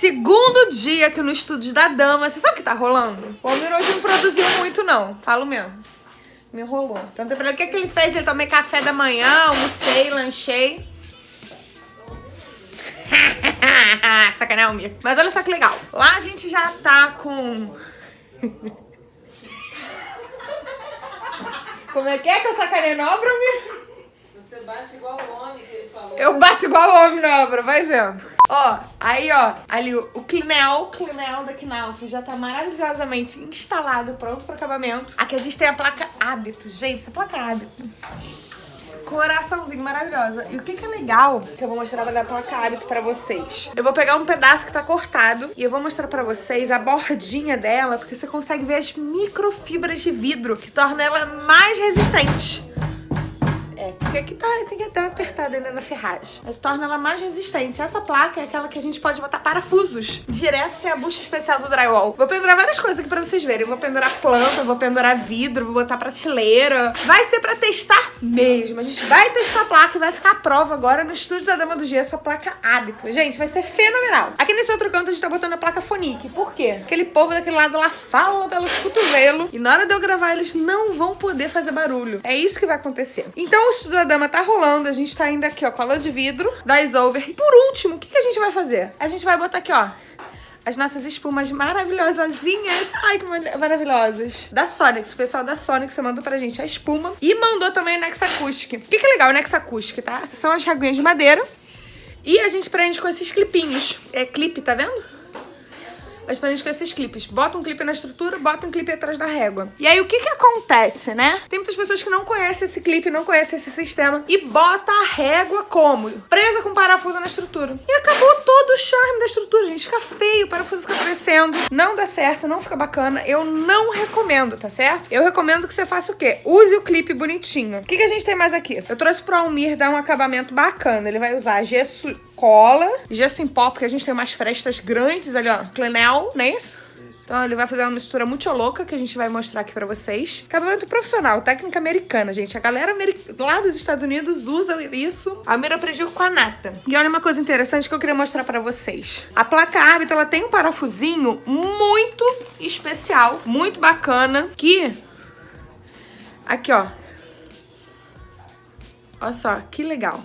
Segundo dia aqui no estúdio da Dama. Você sabe o que tá rolando? O Almir hoje não produziu muito, não. Falo mesmo. Me enrolou. Então, pra ele, o que, que ele fez? Ele tomei café da manhã, almocei, lanchei. Sacanagem, Almir. Mas olha só que legal. Lá a gente já tá com... Como é que é que eu sacanei na obra, Almir? Bate igual homem que ele falou. Eu bato igual homem na obra, vai vendo. Ó, aí ó, ali o, o Clinel, o Clinel da Knauf já tá maravilhosamente instalado, pronto pro acabamento. Aqui a gente tem a placa Hábito. Gente, essa placa Hábito coraçãozinho maravilhosa. E o que que é legal, que eu vou mostrar da placa hábito pra vocês. Eu vou pegar um pedaço que tá cortado e eu vou mostrar pra vocês a bordinha dela, porque você consegue ver as microfibras de vidro, que torna ela mais resistente. É, porque aqui tá, tem que estar apertada ainda na ferragem. Mas torna ela mais resistente. Essa placa é aquela que a gente pode botar parafusos direto sem a bucha especial do drywall. Vou pendurar várias coisas aqui pra vocês verem. Vou pendurar planta, vou pendurar vidro, vou botar prateleira. Vai ser pra testar mesmo. A gente vai testar a placa e vai ficar a prova agora no estúdio da Dama do Gesso, a placa hábito. Gente, vai ser fenomenal. Aqui nesse outro canto a gente tá botando a placa Fonique. Por quê? Aquele povo daquele lado lá fala pelos cotovelos e na hora de eu gravar eles não vão poder fazer barulho. É isso que vai acontecer. Então estudo da dama tá rolando, a gente tá ainda aqui, ó, cola de vidro, da Isover. E por último, o que, que a gente vai fazer? A gente vai botar aqui, ó, as nossas espumas maravilhosazinhas. Ai, que maravilhosas. Da Sonics. O pessoal da Sonics mandou pra gente a espuma. E mandou também o Nex Acoustic. O que, que é legal o Nex Acoustic, tá? Essas são as reguinhas de madeira. E a gente prende com esses clipinhos. É clipe, tá vendo? As paredes com esses clipes. Bota um clipe na estrutura, bota um clipe atrás da régua. E aí, o que que acontece, né? Tem muitas pessoas que não conhecem esse clipe, não conhecem esse sistema e bota a régua como? Presa com parafuso na estrutura. E acabou todo o charme da estrutura, gente. Fica feio, o parafuso fica crescendo. Não dá certo, não fica bacana. Eu não recomendo, tá certo? Eu recomendo que você faça o quê? Use o clipe bonitinho. O que que a gente tem mais aqui? Eu trouxe pro Almir dar um acabamento bacana. Ele vai usar gesso cola, gesso em pó, porque a gente tem umas frestas grandes ali, ó. Clenel, não é isso? Então ele vai fazer uma mistura muito louca que a gente vai mostrar aqui pra vocês. Acabamento profissional, técnica americana, gente. A galera lá dos Estados Unidos usa isso. A Mira aprendeu com a Nata. E olha uma coisa interessante que eu queria mostrar pra vocês. A placa árbitra, ela tem um parafusinho muito especial, muito bacana, que... Aqui, ó. Olha só, que legal.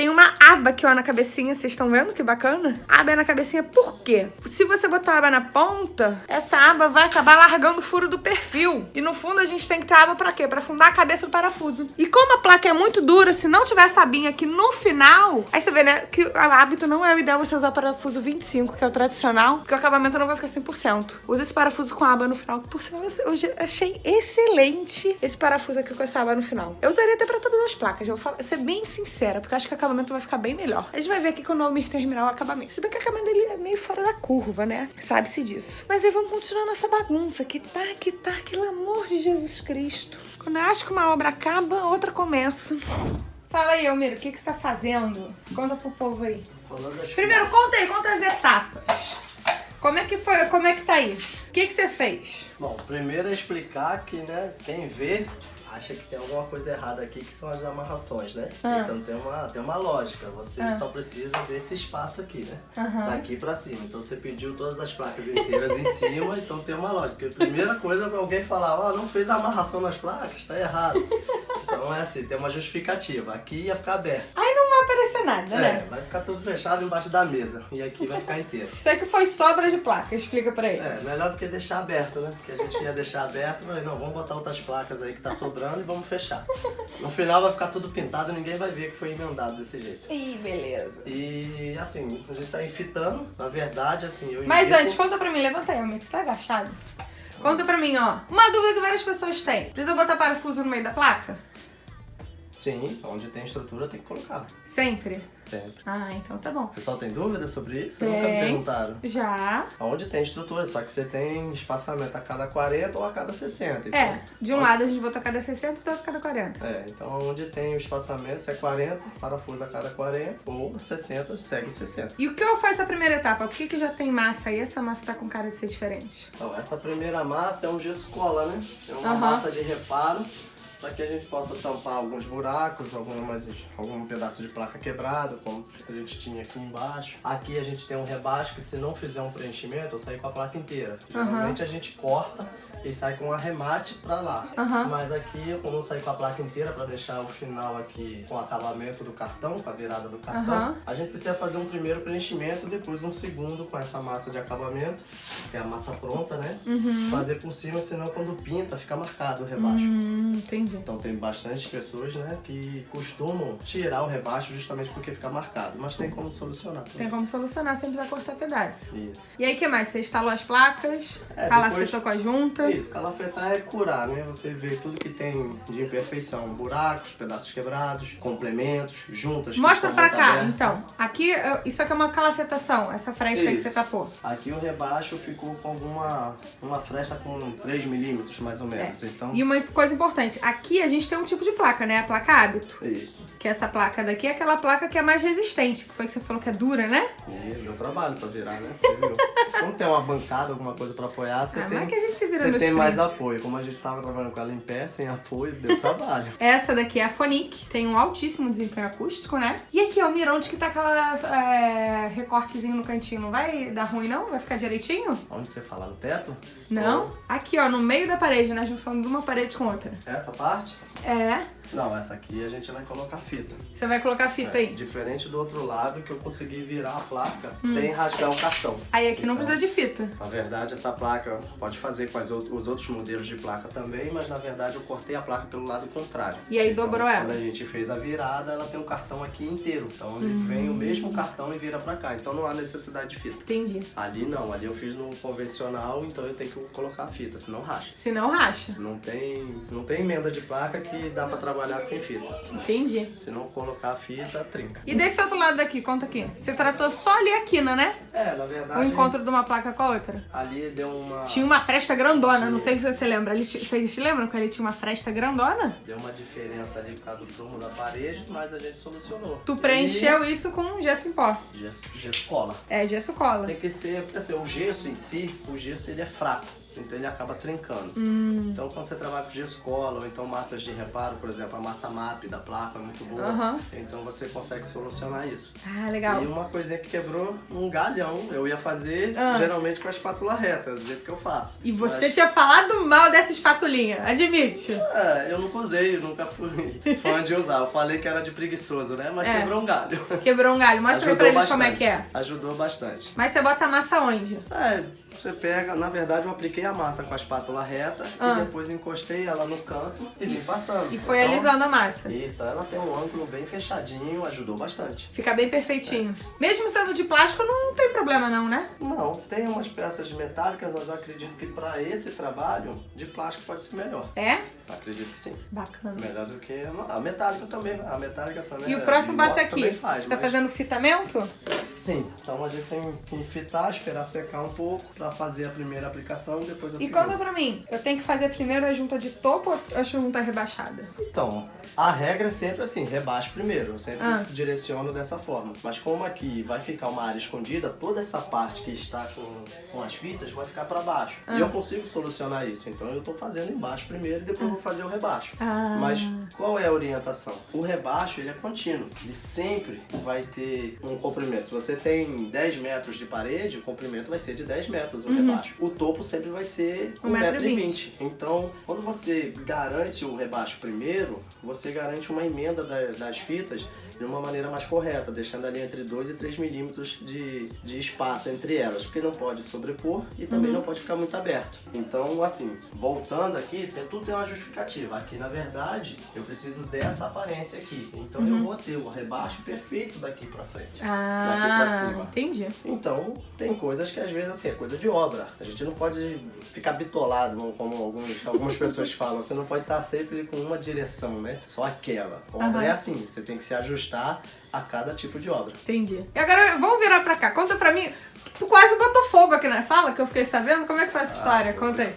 Tem uma aba aqui, ó, na cabecinha. Vocês estão vendo que bacana? Aba é na cabecinha por quê? Se você botar a aba na ponta, essa aba vai acabar largando o furo do perfil. E no fundo a gente tem que ter aba pra quê? Pra fundar a cabeça do parafuso. E como a placa é muito dura, se não tiver essa abinha aqui no final, aí você vê, né, que o hábito não é o ideal você usar o parafuso 25, que é o tradicional, porque o acabamento não vai ficar 100%. Usa esse parafuso com aba no final, que por sinal eu achei excelente esse parafuso aqui com essa aba no final. Eu usaria até pra todas as placas, eu vou falar, ser bem sincera, porque acho que o acabamento vai ficar bem melhor. A gente vai ver aqui quando o Almir terminar o acabamento. Se bem que o acabamento dele é meio fora da curva, né? Sabe-se disso. Mas aí vamos continuar nossa bagunça. Que tá, que tá, pelo amor de Jesus Cristo. Quando eu acho que uma obra acaba, outra começa. Fala aí, Almir, o que, que você tá fazendo? Conta pro povo aí. Primeiro, conta aí, conta as etapas. Como é que foi, como é que tá aí? O que, que você fez? Bom, primeiro é explicar que, né, quem vê acha que tem alguma coisa errada aqui, que são as amarrações, né? Ah. Então tem uma, tem uma lógica, você ah. só precisa desse espaço aqui, né? Uhum. Daqui pra cima. Então você pediu todas as placas inteiras em cima, então tem uma lógica. Porque a primeira coisa é alguém falar, ó, oh, não fez a amarração nas placas, tá errado. Então é assim, tem uma justificativa. Aqui ia ficar aberto. Aí não vai aparecer nada, é, né? vai ficar tudo fechado embaixo da mesa. E aqui vai ficar inteiro. Isso aqui foi sobra de placa, explica pra ele. É, melhor do que deixar aberto, né? Porque a gente ia deixar aberto, mas não, vamos botar outras placas aí que tá sobrando e vamos fechar. No final vai ficar tudo pintado, ninguém vai ver que foi emendado desse jeito. Ih, beleza. E assim, a gente tá enfitando, na verdade, assim, eu Mas antes, conta pra mim, levanta aí, amigo, você tá agachado? Conta pra mim, ó. Uma dúvida que várias pessoas têm. Precisa botar parafuso no meio da placa? Sim, onde tem estrutura tem que colocar. Sempre? Sempre. Ah, então tá bom. O pessoal tem dúvida sobre isso? Tem. Nunca me perguntaram. Já. Onde tem estrutura, só que você tem espaçamento a cada 40 ou a cada 60. Então, é, de um onde... lado a gente botou a cada 60 e do outro a cada 40. É, então onde tem o espaçamento, se é 40, parafuso a cada 40, ou 60, segue o 60. E o que eu faço a primeira etapa? Por que, que já tem massa aí? Essa massa tá com cara de ser diferente? Então, essa primeira massa é um gesso cola, né? É uma uhum. massa de reparo para que a gente possa tampar alguns buracos, algumas, algum pedaço de placa quebrado, como a gente tinha aqui embaixo. Aqui a gente tem um rebaixo que se não fizer um preenchimento, eu saio com a placa inteira. Geralmente a gente corta e sai com um arremate pra lá. Uhum. Mas aqui, como eu saí com a placa inteira pra deixar o final aqui com o acabamento do cartão, com a virada do cartão, Uhum. a gente precisa fazer um primeiro preenchimento, depois um segundo com essa massa de acabamento, que é a massa pronta, né? Fazer por cima, senão quando pinta fica marcado o rebaixo. Hum, entendi. Então tem bastante pessoas, né, que costumam tirar o rebaixo justamente porque fica marcado, mas tem como solucionar. Tem como solucionar sem precisar cortar pedaço. Isso. E aí, o que mais? Você instalou as placas, É, calafetou depois- com a junta. Isso, calafetar é curar, né? Você vê tudo que tem de imperfeição, buracos, pedaços quebrados, complementos, juntas. Mostra pra cá, abertas. então. Aqui, isso aqui é uma calafetação, essa fresta aí que você tapou. Aqui o rebaixo ficou com alguma uma fresta com 3 milímetros mais ou menos, então... É. E uma coisa importante, aqui a gente tem um tipo de placa, né? A placa hábito. Isso. Que essa placa daqui é aquela placa que é mais resistente. Que foi que você falou que é dura, né? E deu trabalho pra virar, né? Você viu? Como tem uma bancada, alguma coisa pra apoiar, você Ah, tem, mas que a gente se vira você tem mais 30. apoio. Como a gente tava trabalhando com ela em pé, sem apoio, deu trabalho. Essa daqui é a Fonic, tem um altíssimo desempenho acústico, né? E aqui, ó, o Mironte que tá aquela é, recortezinho no cantinho. Não vai dar ruim, não? Vai ficar direitinho? Onde você fala? No teto? Não? Aqui, ó, no meio da parede, na junção de uma parede com outra. Essa parte? É. Não, essa aqui a gente vai colocar fita. Você vai colocar fita É, aí. Diferente do outro lado que eu consegui virar a placa Hum. sem rasgar o cartão. Aí aqui não Então, precisa de fita. Na verdade, essa placa pode fazer com os outros modelos de placa também, mas na verdade eu cortei a placa pelo lado contrário. E aí Então, dobrou ela. Quando a gente fez a virada, ela tem o cartão aqui inteiro. Então ele Hum. vem o mesmo cartão e vira pra cá. Então não há necessidade de fita. Entendi. Ali não, ali eu fiz no convencional, então eu tenho que colocar a fita, senão racha. Se não, racha. Não tem, não tem emenda de placa que dá pra trabalhar sem fita. Entendi. Se não colocar a fita, trinca. E desse outro lado daqui, conta aqui. Você tratou só ali a quina, né? É, na O verdade, encontro de uma placa com a outra. ali deu uma... Tinha uma fresta grandona, não sei se você lembra. Ali, vocês lembram que ali tinha uma fresta grandona? Deu uma diferença ali por causa do prumo da parede, mas a gente solucionou. Tu preencheu isso com gesso em pó. E gesso, gesso cola. É, gesso cola. Tem que ser, assim, o gesso em si, o gesso ele é fraco, então ele acaba trincando. Hum. Então quando você trabalha com gesso cola, ou então massas de reparo, por exemplo, a massa MAP da placa é muito boa, Aham. então você consegue solucionar isso. Ah, legal. E uma coisinha que quebrou, um galhão, eu ia fazer Ah. geralmente com a espátula reta, do jeito que eu faço. E você Mas- tinha falado mal dessa espatulinha, admite. É, eu nunca usei, eu nunca fui fã de usar. Eu falei que era de preguiçoso, né? Mas É. quebrou um galho. Quebrou um galho. Mostra aí pra eles como é que é. Ajudou bastante. Mas você bota a massa onde? É, você pega, na verdade eu apliquei a massa com a espátula reta Ah. e depois encostei ela no canto e vim passando. E foi Então, alisando a massa. Isso, ela tem um ângulo bem fechadinho, ajudou bastante. Fica bem perfeitinho. Mesmo sendo de plástico, não tem problema não, né? Não, tem umas peças metálicas, mas eu acredito que para esse trabalho, de plástico pode ser melhor. É? Acredito que sim. Bacana. Melhor do que a metálica também. A metálica também. E o é- próximo passo é aqui. Faz, Você tá mas- fazendo fitamento? Sim, então a gente tem que fitar, esperar secar um pouco pra fazer a primeira aplicação e depois a E segunda. conta pra mim, eu tenho que fazer primeiro a junta de topo ou a junta rebaixada? Então, a regra é sempre assim, rebaixo primeiro. Eu sempre Ah. direciono dessa forma. Mas como aqui vai ficar uma área escondida, toda essa parte que está com, com as fitas vai ficar pra baixo. Ah. E eu consigo solucionar isso. Então eu tô fazendo embaixo primeiro e depois eu vou fazer o rebaixo. Ah. Mas qual é a orientação? O rebaixo ele é contínuo. Ele sempre vai ter um comprimento. Se você tem 10 metros de parede, o comprimento vai ser de 10 metros o rebaixo. O topo sempre vai ser Um metro e 1,20m. Então, quando você garante o rebaixo primeiro, você garante uma emenda da- das fitas de uma maneira mais correta, deixando ali entre 2 e 3 milímetros de, de espaço entre elas, porque não pode sobrepor e também não pode ficar muito aberto. Então, assim, voltando aqui, tem, tudo tem uma justificativa. Aqui, na verdade, eu preciso dessa aparência aqui. Então, eu vou ter o rebaixo perfeito daqui pra frente. daqui pra Ah, cima. entendi. Então, tem coisas que às vezes assim, é coisa de obra. A gente não pode ficar bitolado, como alguns, algumas pessoas falam. Você não pode estar sempre com uma direção, né? Só aquela. Obra Aham. é assim, você tem que se ajustar a cada tipo de obra. Entendi. E agora, vamos virar pra cá. Conta pra mim. Tu quase botou fogo aqui na sala, que eu fiquei sabendo. Como é que foi essa história? Conta aí.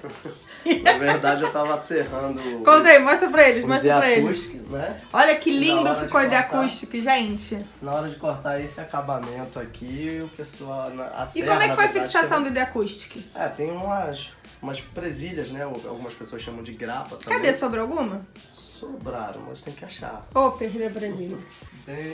Na verdade, eu tava serrando Conta aí, mostra pra eles, mostra pra eles. acústico, né? Olha que lindo de ficou de cortar. acústico, gente. Na hora de cortar esse acabamento aqui, o pessoal... A E serra, como é que foi a fixação do The Acoustic? É, tem umas, umas presilhas, né? Algumas pessoas chamam de grapa também. Cadê? Sobrou alguma? Sobraram, mas tem que achar. Ô, oh, perdeu pra mim.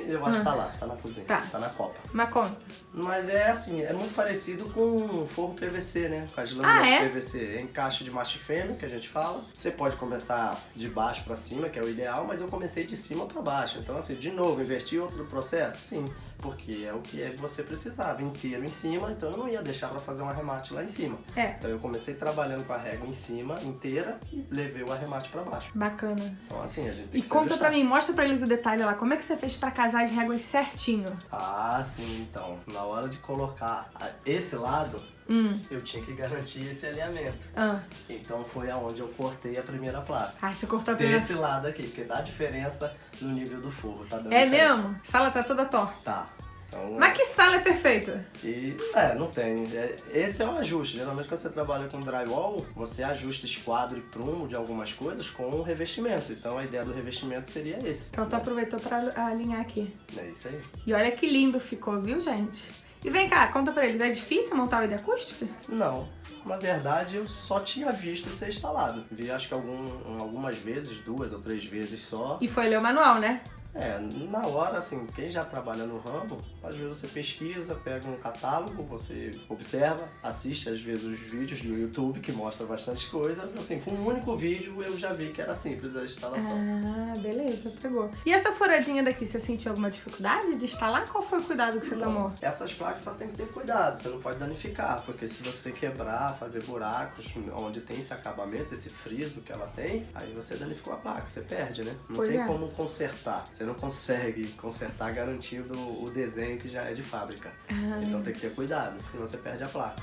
Eu acho que tá lá, tá na cozinha, tá, tá na copa. Mas conta. Mas é assim, é muito parecido com forro PVC, né? Com as lâminas ah, é? PVC. É encaixe de macho e fêmea, que a gente fala. Você pode começar de baixo pra cima, que é o ideal, mas eu comecei de cima pra baixo. Então assim, de novo, invertir outro processo? Sim porque é o que é você precisava, inteiro em cima, então eu não ia deixar para fazer um arremate lá em cima. É. Então eu comecei trabalhando com a régua em cima, inteira, e levei o arremate para baixo. Bacana. Então assim, a gente tem e que E conta para mim, mostra para eles o detalhe lá, como é que você fez para casar as réguas certinho? Ah, sim, então, na hora de colocar esse lado, hum. eu tinha que garantir esse alinhamento. Ah. Então foi aonde eu cortei a primeira placa. Ah, você cortou a primeira? Desse lado aqui, porque dá diferença no nível do forro, tá dando É diferença. mesmo? A sala tá toda torta. Tá. Então, Mas que sala é perfeita? E, é, não tem. É, esse é um ajuste. Geralmente quando você trabalha com drywall, você ajusta esquadro e prumo de algumas coisas com o revestimento. Então a ideia do revestimento seria esse. Então tu né? aproveitou pra alinhar aqui. É isso aí. E olha que lindo ficou, viu, gente? E vem cá, conta pra eles, é difícil montar o ID acústico? Não. Na verdade, eu só tinha visto ser instalado. Vi acho que algum, algumas vezes, duas ou três vezes só. E foi ler o manual, né? É, na hora, assim, quem já trabalha no ramo, às vezes você pesquisa, pega um catálogo, você observa, assiste às vezes os vídeos do YouTube que mostra bastante coisa. Assim, com um único vídeo eu já vi que era simples a instalação. Ah, beleza, pegou. E essa furadinha daqui, você sentiu alguma dificuldade de instalar? Qual foi o cuidado que você não, tomou? Essas placas só tem que ter cuidado, você não pode danificar, porque se você quebrar, fazer buracos onde tem esse acabamento, esse friso que ela tem, aí você danificou a placa, você perde, né? Não pois tem é. como consertar. Você não consegue consertar garantindo o desenho que já é de fábrica. Ah. Então tem que ter cuidado, senão você perde a placa.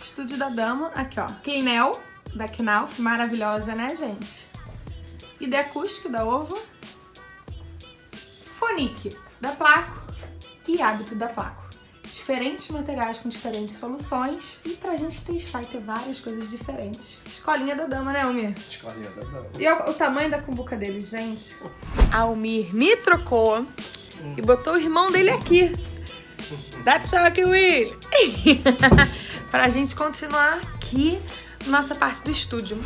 Estúdio da Dama, aqui ó. Keinel, da Knauf, maravilhosa, né, gente? ID acústico da Ovo. Fonique, da Placo. E Hábito da Placo diferentes materiais com diferentes soluções e pra gente testar e ter várias coisas diferentes. Escolinha da dama, né, Almir? Escolinha da dama. E o, o tamanho da cumbuca dele, gente? Almir me trocou hum. e botou o irmão dele aqui. Dá tchau aqui, Will! pra gente continuar aqui nossa parte do estúdio.